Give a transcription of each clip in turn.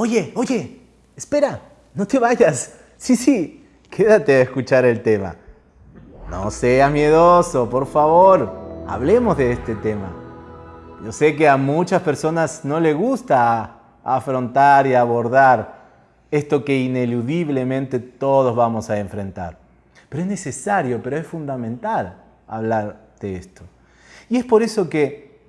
Oye, oye, espera, no te vayas. Sí, sí, quédate a escuchar el tema. No seas miedoso, por favor, hablemos de este tema. Yo sé que a muchas personas no les gusta afrontar y abordar esto que ineludiblemente todos vamos a enfrentar. Pero es necesario, pero es fundamental hablar de esto. Y es por eso que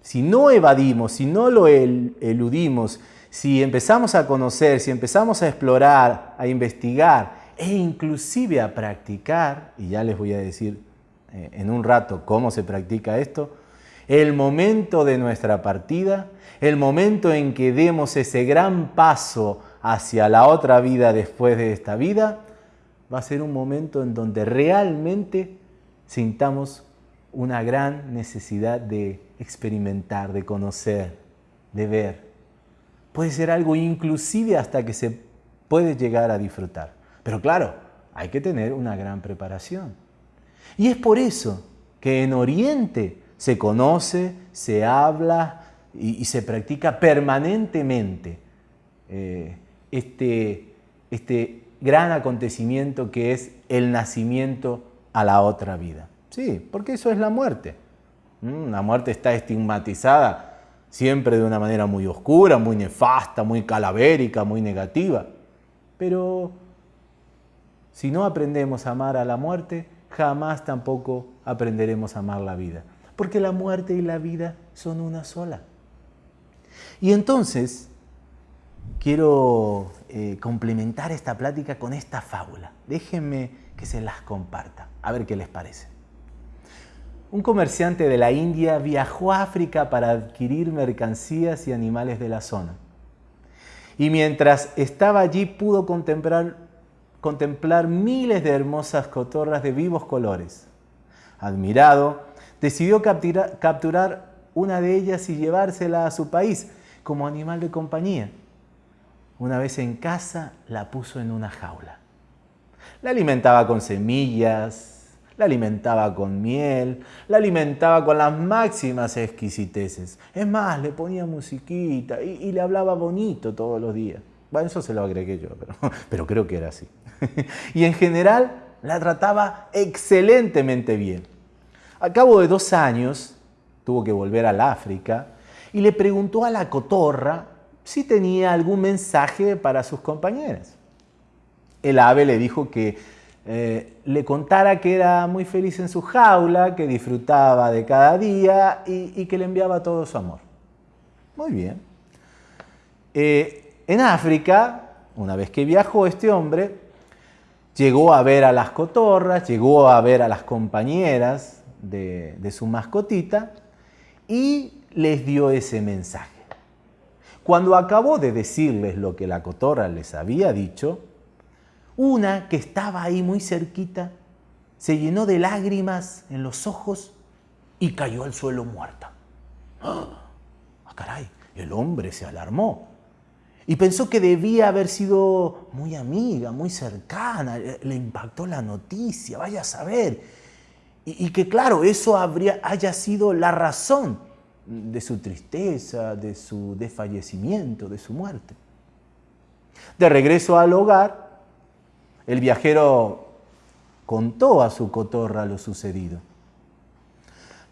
si no evadimos, si no lo eludimos, si empezamos a conocer, si empezamos a explorar, a investigar e inclusive a practicar, y ya les voy a decir eh, en un rato cómo se practica esto, el momento de nuestra partida, el momento en que demos ese gran paso hacia la otra vida después de esta vida, va a ser un momento en donde realmente sintamos una gran necesidad de experimentar, de conocer, de ver. Puede ser algo inclusive hasta que se puede llegar a disfrutar. Pero claro, hay que tener una gran preparación. Y es por eso que en Oriente se conoce, se habla y, se practica permanentemente eh, este, este gran acontecimiento que es el nacimiento a la otra vida. Sí, porque eso es la muerte. Mm, la muerte está estigmatizada siempre de una manera muy oscura, muy nefasta, muy calavérica, muy negativa. Pero si no aprendemos a amar a la muerte, jamás tampoco aprenderemos a amar la vida. Porque la muerte y la vida son una sola. Y entonces, quiero eh, complementar esta plática con esta fábula. Déjenme que se las comparta, a ver qué les parece. Un comerciante de la India viajó a África para adquirir mercancías y animales de la zona. Y mientras estaba allí pudo contemplar, miles de hermosas cotorras de vivos colores. Admirado, decidió capturar una de ellas y llevársela a su país como animal de compañía. Una vez en casa la puso en una jaula. La alimentaba con semillas, la alimentaba con miel, la alimentaba con las máximas exquisiteces. Es más, le ponía musiquita y, le hablaba bonito todos los días. Bueno, eso se lo agregué yo, pero, pero creo que era así. y en general la trataba excelentemente bien. A cabo de dos años tuvo que volver al África y le preguntó a la cotorra si tenía algún mensaje para sus compañeras. El ave le dijo que eh, le contara que era muy feliz en su jaula, que disfrutaba de cada día y, que le enviaba todo su amor. Muy bien. Eh, en África, una vez que viajó este hombre, llegó a ver a las cotorras, llegó a ver a las compañeras de, de su mascotita y les dio ese mensaje. Cuando acabó de decirles lo que la cotorra les había dicho, una que estaba ahí muy cerquita se llenó de lágrimas en los ojos y cayó al suelo muerta. ¡Ah, caray! El hombre se alarmó y pensó que debía haber sido muy amiga, muy cercana, le impactó la noticia, vaya a saber. Y, que claro, eso habría, haya sido la razón de su tristeza, de su desfallecimiento, de su muerte. De regreso al hogar, el viajero contó a su cotorra lo sucedido.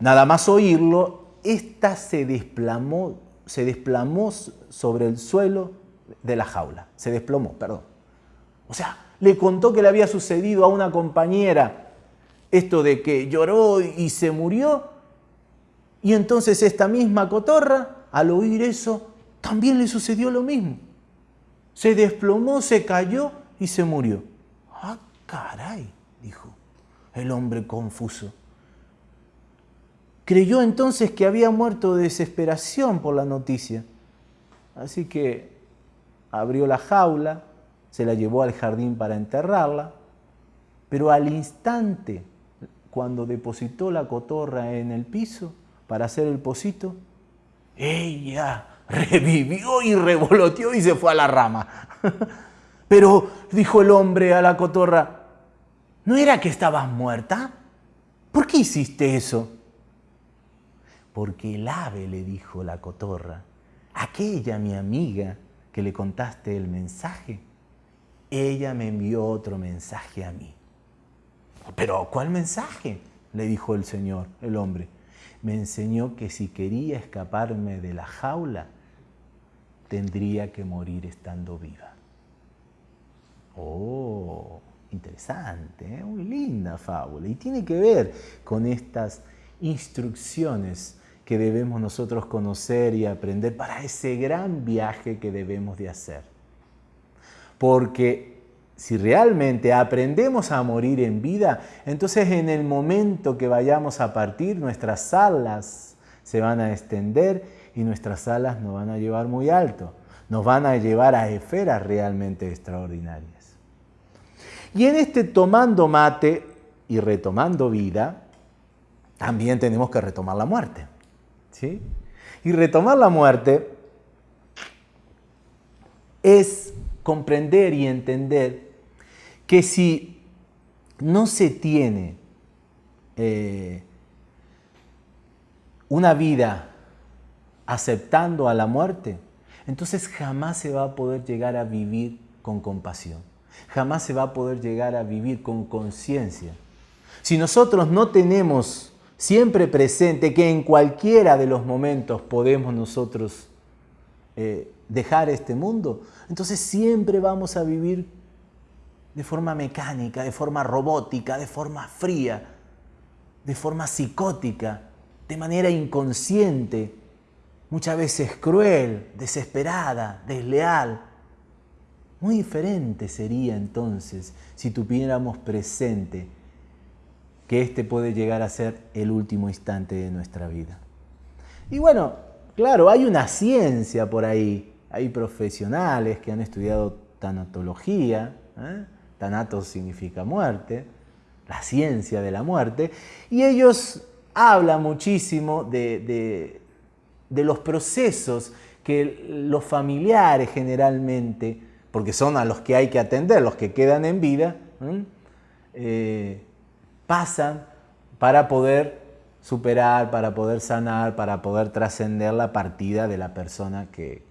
Nada más oírlo, ésta se desplomó, se desplomó sobre el suelo de la jaula. Se desplomó, perdón. O sea, le contó que le había sucedido a una compañera esto de que lloró y se murió. Y entonces esta misma cotorra, al oír eso, también le sucedió lo mismo. Se desplomó, se cayó y se murió. Caray, dijo el hombre confuso. Creyó entonces que había muerto de desesperación por la noticia. Así que abrió la jaula, se la llevó al jardín para enterrarla, pero al instante, cuando depositó la cotorra en el piso para hacer el pocito, ella revivió y revoloteó y se fue a la rama. Pero, dijo el hombre a la cotorra, ¿no era que estabas muerta? ¿Por qué hiciste eso? Porque el ave, le dijo la cotorra, aquella mi amiga, que le contaste el mensaje, ella me envió otro mensaje a mí. Pero, ¿cuál mensaje? le dijo el Señor, el hombre. Me enseñó que si quería escaparme de la jaula, tendría que morir estando viva. Oh, interesante, ¿eh? muy linda fábula. Y tiene que ver con estas instrucciones que debemos nosotros conocer y aprender para ese gran viaje que debemos de hacer. Porque si realmente aprendemos a morir en vida, entonces en el momento que vayamos a partir, nuestras alas se van a extender y nuestras alas nos van a llevar muy alto, nos van a llevar a esferas realmente extraordinarias. Y en este tomando mate y retomando vida, también tenemos que retomar la muerte. ¿sí? Y retomar la muerte es comprender y entender que si no se tiene eh, una vida aceptando a la muerte, entonces jamás se va a poder llegar a vivir con compasión jamás se va a poder llegar a vivir con conciencia. Si nosotros no tenemos siempre presente que en cualquiera de los momentos podemos nosotros eh, dejar este mundo, entonces siempre vamos a vivir de forma mecánica, de forma robótica, de forma fría, de forma psicótica, de manera inconsciente, muchas veces cruel, desesperada, desleal. Muy diferente sería entonces si tuviéramos presente que este puede llegar a ser el último instante de nuestra vida. Y bueno, claro, hay una ciencia por ahí, hay profesionales que han estudiado tanatología, ¿eh? tanatos significa muerte, la ciencia de la muerte, y ellos hablan muchísimo de, de los procesos que los familiares generalmente porque son a los que hay que atender, los que quedan en vida, eh, pasan para poder superar, para poder sanar, para poder trascender la partida de la persona que,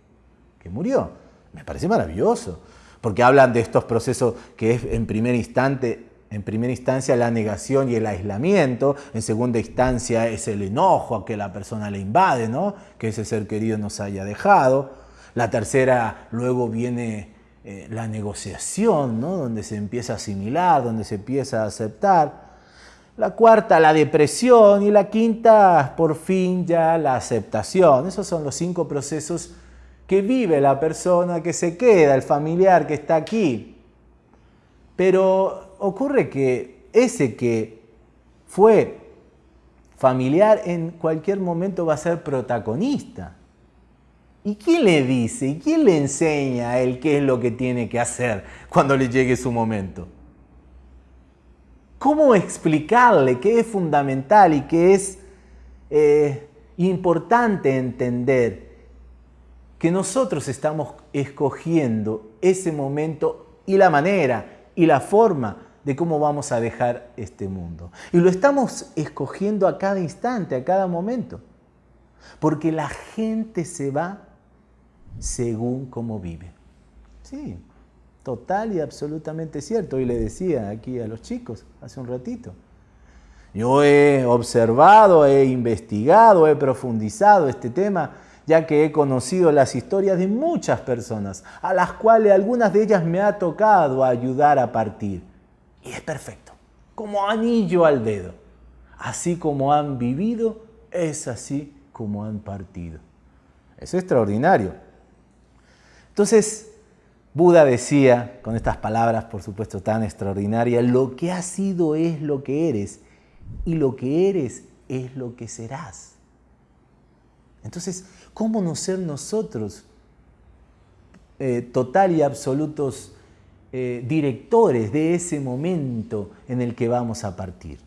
que murió. Me parece maravilloso, porque hablan de estos procesos que es en primer instante en primera instancia la negación y el aislamiento, en segunda instancia es el enojo a que la persona le invade, ¿no? que ese ser querido nos haya dejado. La tercera luego viene eh, la negociación, ¿no? donde se empieza a asimilar, donde se empieza a aceptar. La cuarta, la depresión. Y la quinta, por fin ya la aceptación. Esos son los cinco procesos que vive la persona que se queda, el familiar que está aquí. Pero ocurre que ese que fue familiar en cualquier momento va a ser protagonista. ¿Y quién le dice? ¿Y quién le enseña a él qué es lo que tiene que hacer cuando le llegue su momento? ¿Cómo explicarle qué es fundamental y qué es eh, importante entender que nosotros estamos escogiendo ese momento y la manera y la forma de cómo vamos a dejar este mundo? Y lo estamos escogiendo a cada instante, a cada momento. Porque la gente se va según cómo vive. Sí, total y absolutamente cierto. Y le decía aquí a los chicos hace un ratito. Yo he observado, he investigado, he profundizado este tema, ya que he conocido las historias de muchas personas, a las cuales algunas de ellas me ha tocado ayudar a partir. Y es perfecto, como anillo al dedo. Así como han vivido, es así como han partido. Es extraordinario. Entonces, Buda decía, con estas palabras por supuesto tan extraordinarias, lo que has sido es lo que eres y lo que eres es lo que serás. Entonces, ¿cómo no ser nosotros eh, total y absolutos eh, directores de ese momento en el que vamos a partir?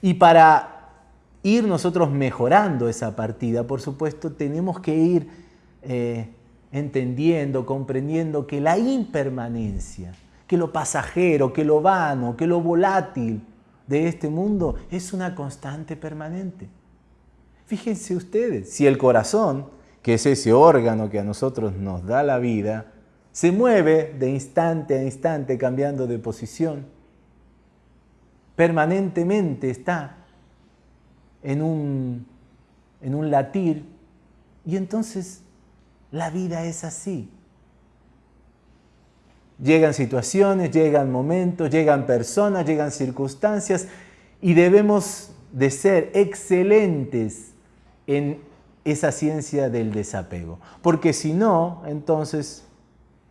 Y para ir nosotros mejorando esa partida, por supuesto, tenemos que ir eh, entendiendo, comprendiendo que la impermanencia, que lo pasajero, que lo vano, que lo volátil de este mundo es una constante permanente. Fíjense ustedes, si el corazón, que es ese órgano que a nosotros nos da la vida, se mueve de instante a instante cambiando de posición. Permanentemente está en un, en un latir y entonces la vida es así. Llegan situaciones, llegan momentos, llegan personas, llegan circunstancias y debemos de ser excelentes en esa ciencia del desapego. Porque si no, entonces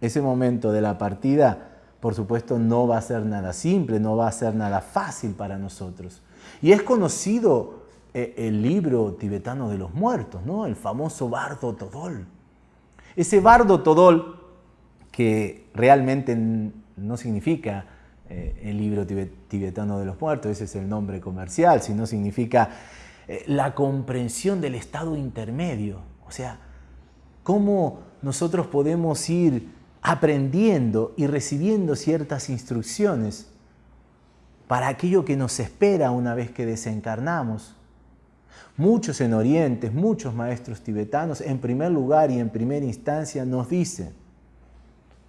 ese momento de la partida, por supuesto, no va a ser nada simple, no va a ser nada fácil para nosotros. Y es conocido eh, el libro tibetano de los muertos, ¿no? el famoso Bardo Todol. Ese Bardo Todol, que realmente no significa eh, el libro tibetano de los muertos, ese es el nombre comercial, sino significa eh, la comprensión del estado intermedio. O sea, cómo nosotros podemos ir aprendiendo y recibiendo ciertas instrucciones para aquello que nos espera una vez que desencarnamos. Muchos en Oriente, muchos maestros tibetanos, en primer lugar y en primera instancia nos dicen,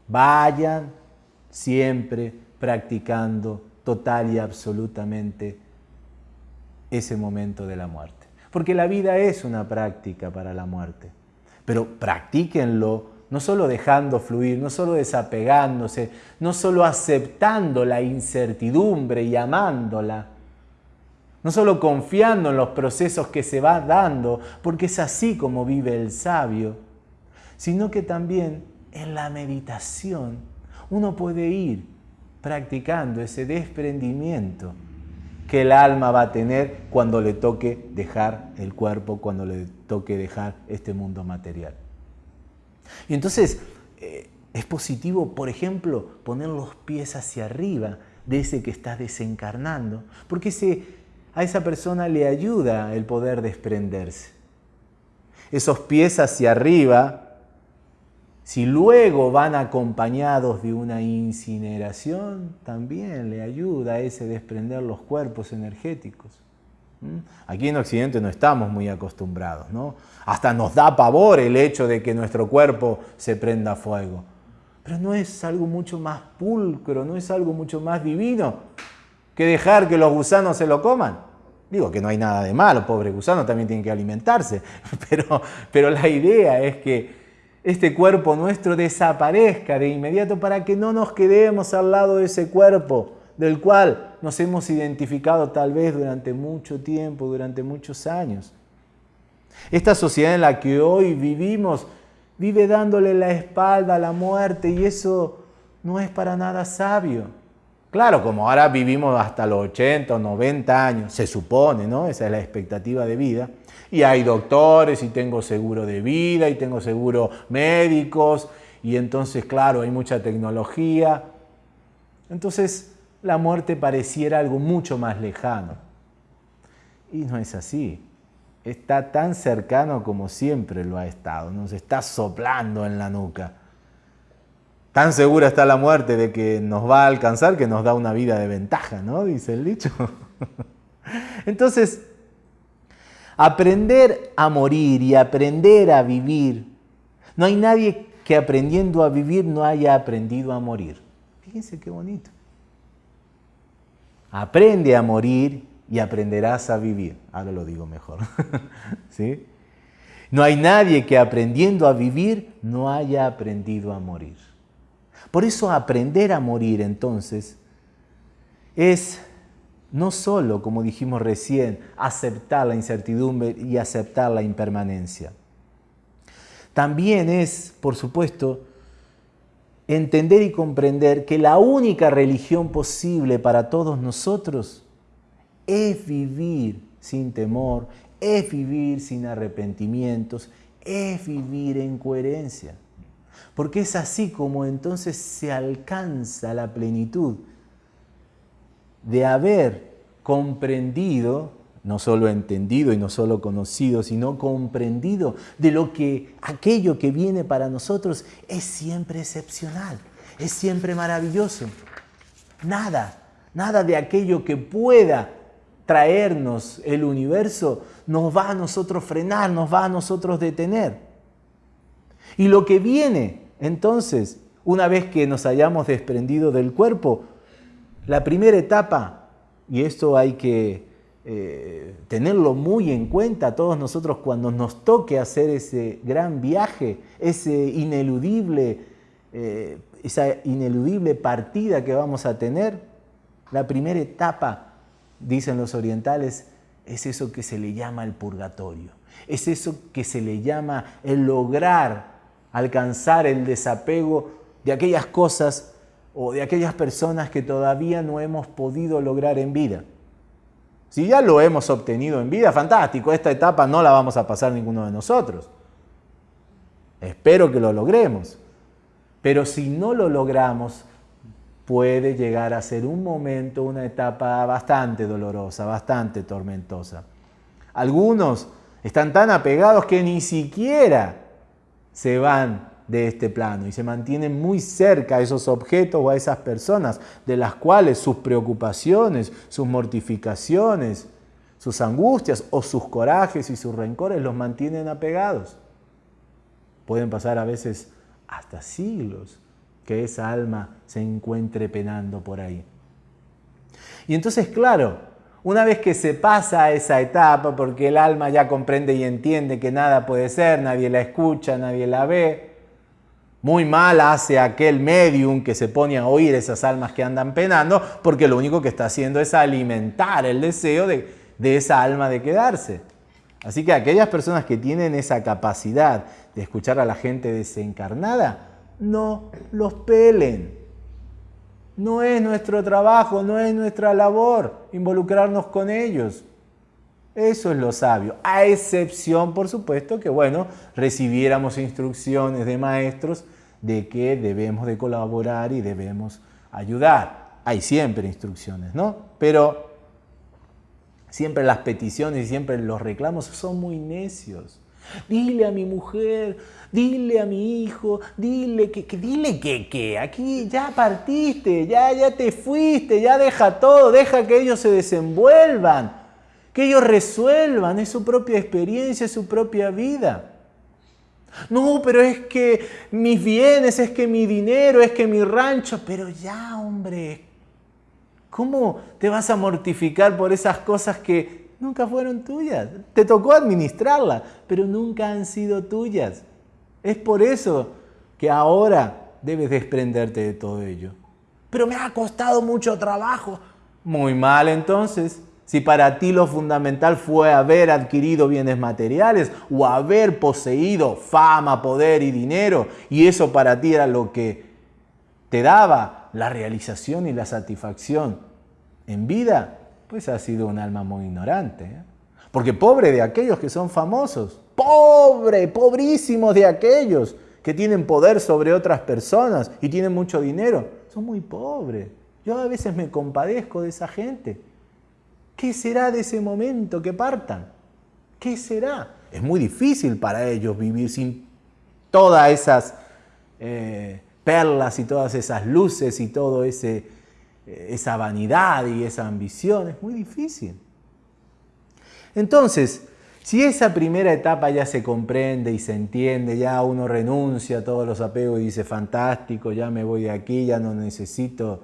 vayan siempre practicando total y absolutamente ese momento de la muerte. Porque la vida es una práctica para la muerte. Pero practíquenlo no solo dejando fluir, no solo desapegándose, no solo aceptando la incertidumbre y amándola, no solo confiando en los procesos que se va dando, porque es así como vive el sabio, sino que también en la meditación uno puede ir practicando ese desprendimiento que el alma va a tener cuando le toque dejar el cuerpo, cuando le toque dejar este mundo material. Y entonces eh, es positivo, por ejemplo, poner los pies hacia arriba de ese que está desencarnando, porque a esa persona le ayuda el poder desprenderse. Esos pies hacia arriba si luego van acompañados de una incineración, también le ayuda a ese desprender los cuerpos energéticos. ¿Mm? Aquí en Occidente no estamos muy acostumbrados, ¿no? Hasta nos da pavor el hecho de que nuestro cuerpo se prenda fuego. Pero no es algo mucho más pulcro, no es algo mucho más divino que dejar que los gusanos se lo coman. Digo que no hay nada de malo, pobre gusano también tiene que alimentarse, pero, pero la idea es que este cuerpo nuestro desaparezca de inmediato para que no nos quedemos al lado de ese cuerpo del cual nos hemos identificado tal vez durante mucho tiempo, durante muchos años. Esta sociedad en la que hoy vivimos vive dándole la espalda a la muerte y eso no es para nada sabio. Claro, como ahora vivimos hasta los 80 o 90 años, se supone, ¿no? Esa es la expectativa de vida y hay doctores y tengo seguro de vida y tengo seguro médicos y entonces, claro, hay mucha tecnología. Entonces, la muerte pareciera algo mucho más lejano. Y no es así. Está tan cercano como siempre lo ha estado. Nos está soplando en la nuca. Tan segura está la muerte de que nos va a alcanzar que nos da una vida de ventaja, ¿no? Dice el dicho. Entonces, Aprender a morir y aprender a vivir. No hay nadie que aprendiendo a vivir no haya aprendido a morir. Fíjense qué bonito. Aprende a morir y aprenderás a vivir. Ahora lo digo mejor. ¿Sí? No hay nadie que aprendiendo a vivir no haya aprendido a morir. Por eso aprender a morir entonces es no solo, como dijimos recién, aceptar la incertidumbre y aceptar la impermanencia. También es, por supuesto, entender y comprender que la única religión posible para todos nosotros es vivir sin temor, es vivir sin arrepentimientos, es vivir en coherencia. Porque es así como entonces se alcanza la plenitud de haber comprendido, no solo entendido y no solo conocido, sino comprendido de lo que aquello que viene para nosotros es siempre excepcional, es siempre maravilloso. Nada, nada de aquello que pueda traernos el universo nos va a nosotros frenar, nos va a nosotros detener. Y lo que viene entonces, una vez que nos hayamos desprendido del cuerpo, la primera etapa, y esto hay que eh, tenerlo muy en cuenta todos nosotros cuando nos toque hacer ese gran viaje, ese ineludible, eh, esa ineludible partida que vamos a tener. La primera etapa, dicen los orientales, es eso que se le llama el purgatorio. Es eso que se le llama el lograr alcanzar el desapego de aquellas cosas o de aquellas personas que todavía no hemos podido lograr en vida. Si ya lo hemos obtenido en vida, fantástico, esta etapa no la vamos a pasar ninguno de nosotros. Espero que lo logremos. Pero si no lo logramos, puede llegar a ser un momento, una etapa bastante dolorosa, bastante tormentosa. Algunos están tan apegados que ni siquiera se van de este plano y se mantienen muy cerca a esos objetos o a esas personas de las cuales sus preocupaciones, sus mortificaciones, sus angustias o sus corajes y sus rencores los mantienen apegados. Pueden pasar a veces hasta siglos que esa alma se encuentre penando por ahí. Y entonces, claro, una vez que se pasa a esa etapa, porque el alma ya comprende y entiende que nada puede ser, nadie la escucha, nadie la ve, muy mal hace aquel medium que se pone a oír esas almas que andan penando, porque lo único que está haciendo es alimentar el deseo de, esa alma de quedarse. Así que aquellas personas que tienen esa capacidad de escuchar a la gente desencarnada, no los pelen. No es nuestro trabajo, no es nuestra labor involucrarnos con ellos. Eso es lo sabio, a excepción, por supuesto, que, bueno, recibiéramos instrucciones de maestros de que debemos de colaborar y debemos ayudar. Hay siempre instrucciones, ¿no? Pero siempre las peticiones y siempre los reclamos son muy necios. Dile a mi mujer, dile a mi hijo, dile que, dile que, que aquí ya partiste, ya, ya te fuiste, ya deja todo, deja que ellos se desenvuelvan, que ellos resuelvan, es su propia experiencia, es su propia vida. No, pero es que mis bienes, es que mi dinero, es que mi rancho, pero ya, hombre, ¿cómo te vas a mortificar por esas cosas que nunca fueron tuyas? Te tocó administrarlas, pero nunca han sido tuyas. Es por eso que ahora debes desprenderte de todo ello. Pero me ha costado mucho trabajo. Muy mal entonces. Si para ti lo fundamental fue haber adquirido bienes materiales o haber poseído fama, poder y dinero, y eso para ti era lo que te daba la realización y la satisfacción en vida, pues has sido un alma muy ignorante. ¿eh? Porque pobre de aquellos que son famosos, pobre, pobrísimos de aquellos que tienen poder sobre otras personas y tienen mucho dinero, son muy pobres. Yo a veces me compadezco de esa gente ¿Qué será de ese momento que partan? ¿Qué será? Es muy difícil para ellos vivir sin todas esas eh, perlas y todas esas luces y toda eh, esa vanidad y esa ambición. Es muy difícil. Entonces, si esa primera etapa ya se comprende y se entiende, ya uno renuncia a todos los apegos y dice, fantástico, ya me voy de aquí, ya no necesito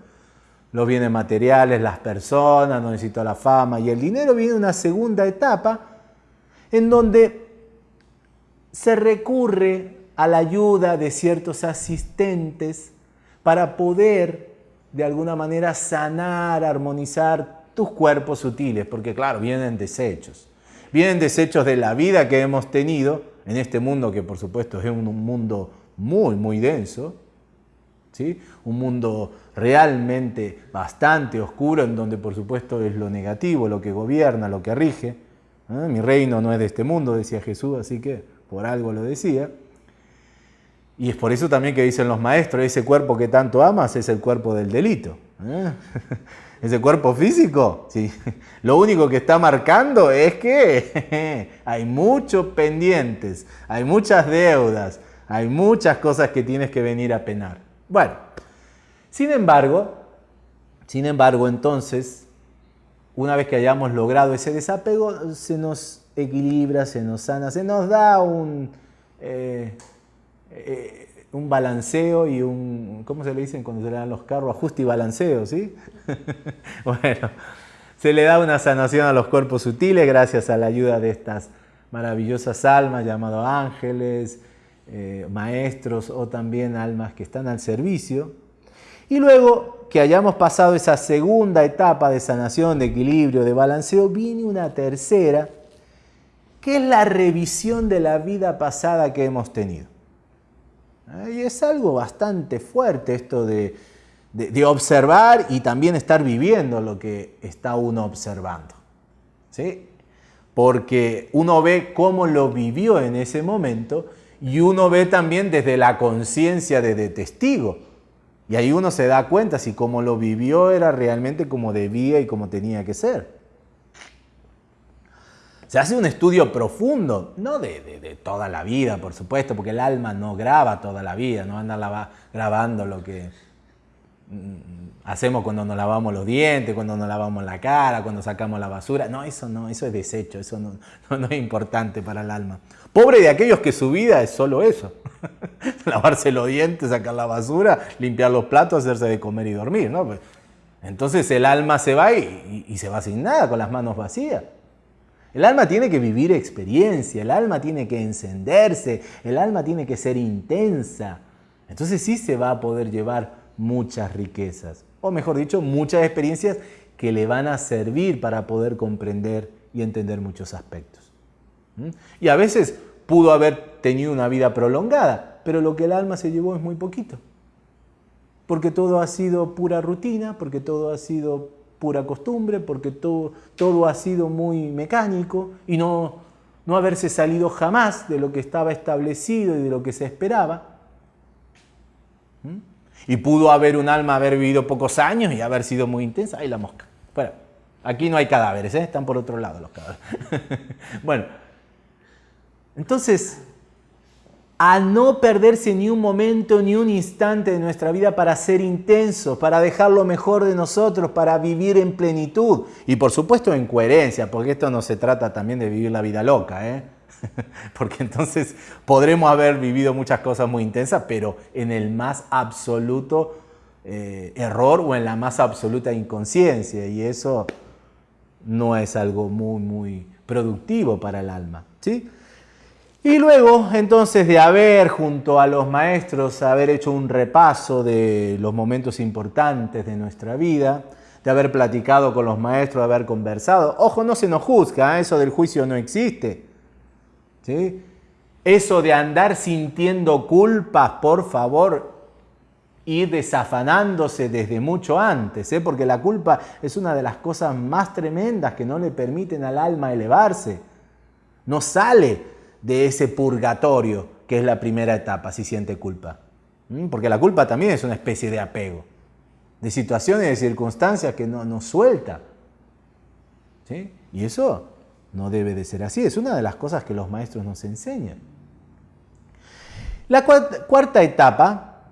los bienes materiales, las personas, no necesito la fama y el dinero, viene una segunda etapa en donde se recurre a la ayuda de ciertos asistentes para poder de alguna manera sanar, armonizar tus cuerpos sutiles, porque claro, vienen desechos. Vienen desechos de la vida que hemos tenido en este mundo que por supuesto es un mundo muy, muy denso, ¿sí? un mundo realmente bastante oscuro, en donde por supuesto es lo negativo, lo que gobierna, lo que rige. ¿eh? Mi reino no es de este mundo, decía Jesús, así que por algo lo decía. Y es por eso también que dicen los maestros, ese cuerpo que tanto amas es el cuerpo del delito. ¿eh? Ese cuerpo físico, sí. lo único que está marcando es que hay muchos pendientes, hay muchas deudas, hay muchas cosas que tienes que venir a penar. Bueno, sin embargo, sin embargo, entonces, una vez que hayamos logrado ese desapego, se nos equilibra, se nos sana, se nos da un, eh, eh, un balanceo y un, ¿cómo se le dicen cuando se le dan los carros? Ajuste y balanceo, ¿sí? bueno, se le da una sanación a los cuerpos sutiles gracias a la ayuda de estas maravillosas almas llamadas ángeles, eh, maestros o también almas que están al servicio. Y luego que hayamos pasado esa segunda etapa de sanación, de equilibrio, de balanceo, viene una tercera, que es la revisión de la vida pasada que hemos tenido. Y es algo bastante fuerte esto de de, observar y también estar viviendo lo que está uno observando. ¿sí? Porque uno ve cómo lo vivió en ese momento y uno ve también desde la conciencia de, testigo. Y ahí uno se da cuenta si cómo lo vivió era realmente como debía y como tenía que ser. Se hace un estudio profundo, no de, toda la vida, por supuesto, porque el alma no graba toda la vida, no anda grabando lo que, hacemos cuando nos lavamos los dientes, cuando nos lavamos la cara, cuando sacamos la basura. No, eso no, eso es desecho, eso no, no, es importante para el alma. Pobre de aquellos que su vida es solo eso. Lavarse los dientes, sacar la basura, limpiar los platos, hacerse de comer y dormir. ¿no? Pues, entonces el alma se va y se va sin nada, con las manos vacías. El alma tiene que vivir experiencia, el alma tiene que encenderse, el alma tiene que ser intensa. Entonces sí se va a poder llevar muchas riquezas, o mejor dicho, muchas experiencias que le van a servir para poder comprender y entender muchos aspectos. ¿Mm? Y a veces pudo haber tenido una vida prolongada, pero lo que el alma se llevó es muy poquito. Porque todo ha sido pura rutina, porque todo ha sido pura costumbre, porque todo, todo ha sido muy mecánico y no, no haberse salido jamás de lo que estaba establecido y de lo que se esperaba. ¿Mm? Y pudo haber un alma haber vivido pocos años y haber sido muy intensa. Ahí la mosca. Bueno, aquí no hay cadáveres, ¿eh? están por otro lado los cadáveres. bueno, entonces, a no perderse ni un momento, ni un instante de nuestra vida para ser intensos, para dejar lo mejor de nosotros, para vivir en plenitud y por supuesto en coherencia, porque esto no se trata también de vivir la vida loca, ¿eh? porque entonces podremos haber vivido muchas cosas muy intensas, pero en el más absoluto eh, error o en la más absoluta inconsciencia, y eso no es algo muy, muy productivo para el alma. ¿sí? Y luego, entonces, de haber junto a los maestros, haber hecho un repaso de los momentos importantes de nuestra vida, de haber platicado con los maestros, de haber conversado. Ojo, no se nos juzga, ¿eh? eso del juicio no existe. ¿sí? Eso de andar sintiendo culpas, por favor, ir desafanándose desde mucho antes, ¿eh? porque la culpa es una de las cosas más tremendas que no le permiten al alma elevarse. No sale de ese purgatorio que es la primera etapa si siente culpa. Porque la culpa también es una especie de apego, de situaciones, de circunstancias que no nos suelta. ¿Sí? Y eso no debe de ser así. Es una de las cosas que los maestros nos enseñan. La cuarta etapa,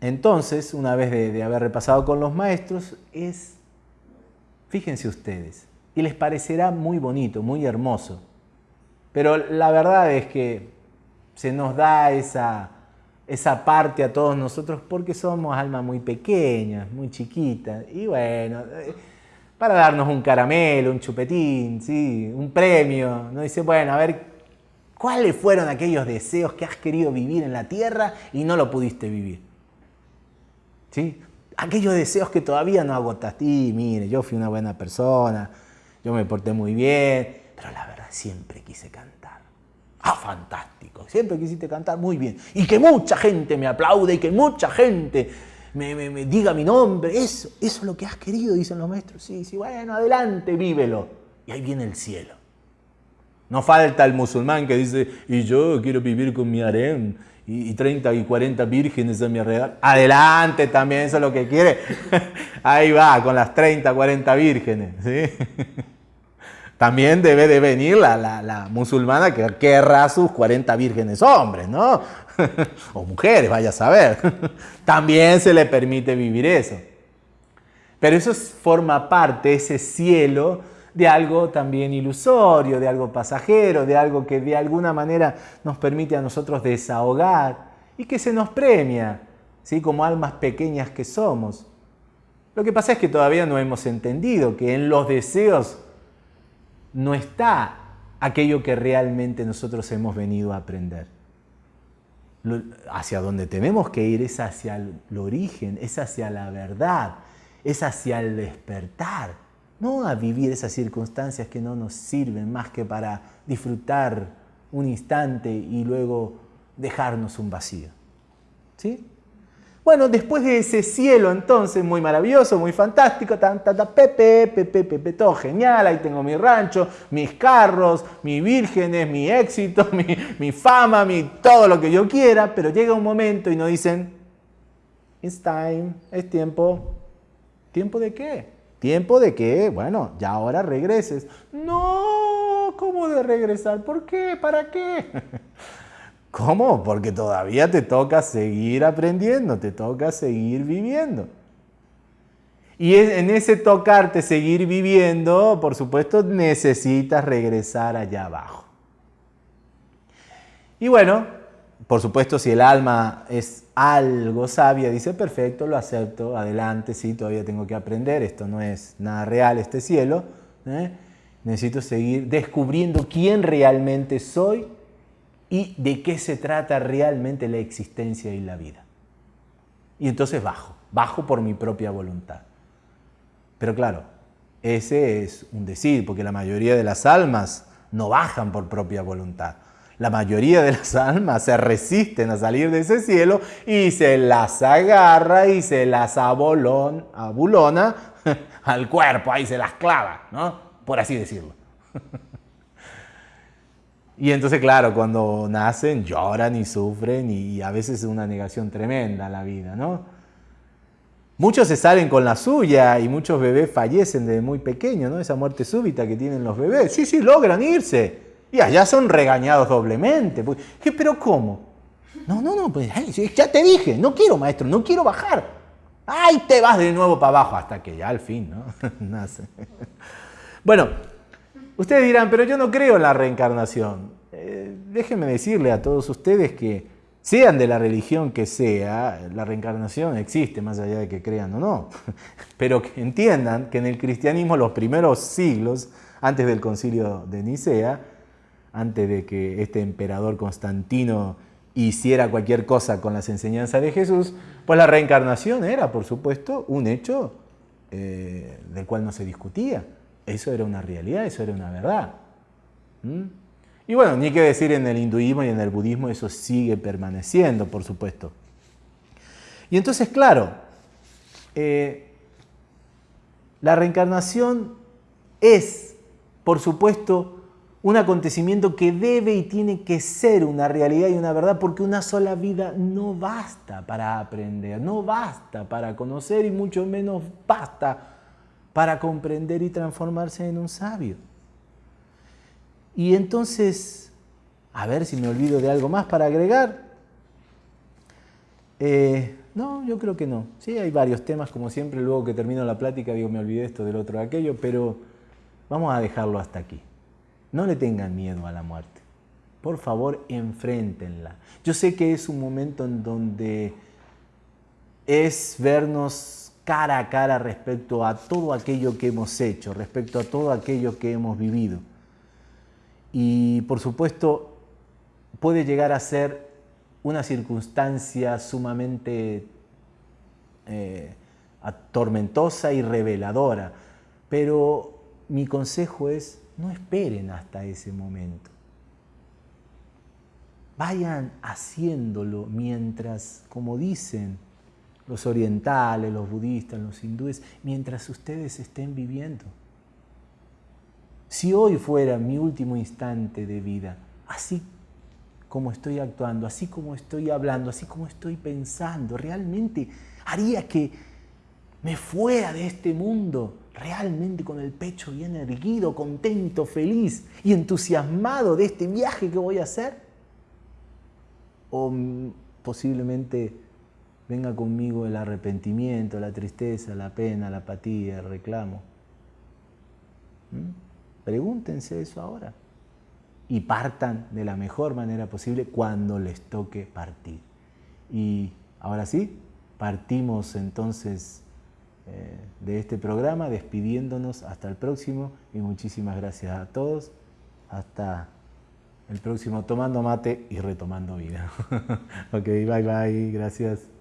entonces, una vez de, haber repasado con los maestros, es, fíjense ustedes, y les parecerá muy bonito, muy hermoso, pero la verdad es que se nos da esa, esa parte a todos nosotros porque somos almas muy pequeñas, muy chiquitas, y bueno para darnos un caramelo, un chupetín, ¿sí? un premio. ¿no? Dice, bueno, a ver, ¿cuáles fueron aquellos deseos que has querido vivir en la tierra y no lo pudiste vivir? ¿Sí? Aquellos deseos que todavía no agotaste. Y mire, yo fui una buena persona, yo me porté muy bien, pero la verdad siempre quise cantar. Ah, fantástico, siempre quisiste cantar muy bien. Y que mucha gente me aplaude y que mucha gente me, diga mi nombre, eso, eso es lo que has querido, dicen los maestros. Sí, sí, bueno, adelante, vívelo. Y ahí viene el cielo. No falta el musulmán que dice, y yo quiero vivir con mi harem y, 30 y 40 vírgenes a mi alrededor. Adelante también, eso es lo que quiere. Ahí va, con las 30, 40 vírgenes. También debe de venir la, la musulmana que querrá sus 40 vírgenes hombres, ¿no? o mujeres, vaya a saber, también se le permite vivir eso. Pero eso forma parte, ese cielo, de algo también ilusorio, de algo pasajero, de algo que de alguna manera nos permite a nosotros desahogar y que se nos premia, ¿sí? como almas pequeñas que somos. Lo que pasa es que todavía no hemos entendido que en los deseos no está aquello que realmente nosotros hemos venido a aprender. Hacia donde tenemos que ir es hacia el origen, es hacia la verdad, es hacia el despertar, no a vivir esas circunstancias que no nos sirven más que para disfrutar un instante y luego dejarnos un vacío. ¿Sí? Bueno, después de ese cielo entonces muy maravilloso, muy fantástico, tan, pepe, pepe, pepe, todo genial, ahí tengo mi rancho, mis carros, mis vírgenes, mi éxito, mi, mi fama, mi, todo lo que yo quiera, pero llega un momento y nos dicen, it's time, es tiempo. ¿Tiempo de qué? Tiempo de que, bueno, ya ahora regreses. No, ¿cómo de regresar? ¿Por qué? ¿Para qué? ¿Cómo? Porque todavía te toca seguir aprendiendo, te toca seguir viviendo. Y en ese tocarte seguir viviendo, por supuesto, necesitas regresar allá abajo. Y bueno, por supuesto, si el alma es algo sabia, dice, perfecto, lo acepto, adelante, sí, todavía tengo que aprender, esto no es nada real, este cielo. ¿eh? Necesito seguir descubriendo quién realmente soy y de qué se trata realmente la existencia y la vida. Y entonces bajo, bajo por mi propia voluntad. Pero claro, ese es un decir, porque la mayoría de las almas no bajan por propia voluntad. La mayoría de las almas se resisten a salir de ese cielo y se las agarra y se las abulona al cuerpo, ahí se las clava, ¿no? Por así decirlo. Y entonces, claro, cuando nacen lloran y sufren y a veces es una negación tremenda la vida, ¿no? Muchos se salen con la suya y muchos bebés fallecen desde muy pequeños, ¿no? Esa muerte súbita que tienen los bebés. Sí, sí, logran irse. Y allá son regañados doblemente. ¿Qué, ¿Pero cómo? No, no, no, pues ya te dije, no quiero maestro, no quiero bajar. ¡Ay, te vas de nuevo para abajo! Hasta que ya al fin, ¿no? Nace. Bueno, Ustedes dirán, pero yo no creo en la reencarnación. Eh, déjenme decirle a todos ustedes que, sean de la religión que sea, la reencarnación existe, más allá de que crean o no. Pero que entiendan que en el cristianismo los primeros siglos, antes del concilio de Nicea, antes de que este emperador Constantino hiciera cualquier cosa con las enseñanzas de Jesús, pues la reencarnación era, por supuesto, un hecho eh, del cual no se discutía. Eso era una realidad, eso era una verdad. ¿Mm? Y bueno, ni que decir en el hinduismo y en el budismo, eso sigue permaneciendo, por supuesto. Y entonces, claro, eh, la reencarnación es, por supuesto, un acontecimiento que debe y tiene que ser una realidad y una verdad, porque una sola vida no basta para aprender, no basta para conocer y mucho menos basta para comprender y transformarse en un sabio. Y entonces, a ver si me olvido de algo más para agregar. Eh, no, yo creo que no. Sí, hay varios temas, como siempre, luego que termino la plática digo, me olvidé esto, del otro, de aquello, pero vamos a dejarlo hasta aquí. No le tengan miedo a la muerte. Por favor, enfréntenla. Yo sé que es un momento en donde es vernos cara a cara respecto a todo aquello que hemos hecho, respecto a todo aquello que hemos vivido. Y por supuesto puede llegar a ser una circunstancia sumamente eh, tormentosa y reveladora, pero mi consejo es no esperen hasta ese momento. Vayan haciéndolo mientras, como dicen, los orientales, los budistas, los hindúes, mientras ustedes estén viviendo. Si hoy fuera mi último instante de vida, así como estoy actuando, así como estoy hablando, así como estoy pensando, realmente haría que me fuera de este mundo realmente con el pecho bien erguido, contento, feliz y entusiasmado de este viaje que voy a hacer? O posiblemente venga conmigo el arrepentimiento, la tristeza, la pena, la apatía, el reclamo. Pregúntense eso ahora. Y partan de la mejor manera posible cuando les toque partir. Y ahora sí, partimos entonces eh, de este programa despidiéndonos hasta el próximo y muchísimas gracias a todos. Hasta el próximo Tomando Mate y Retomando Vida. ok, bye bye, gracias.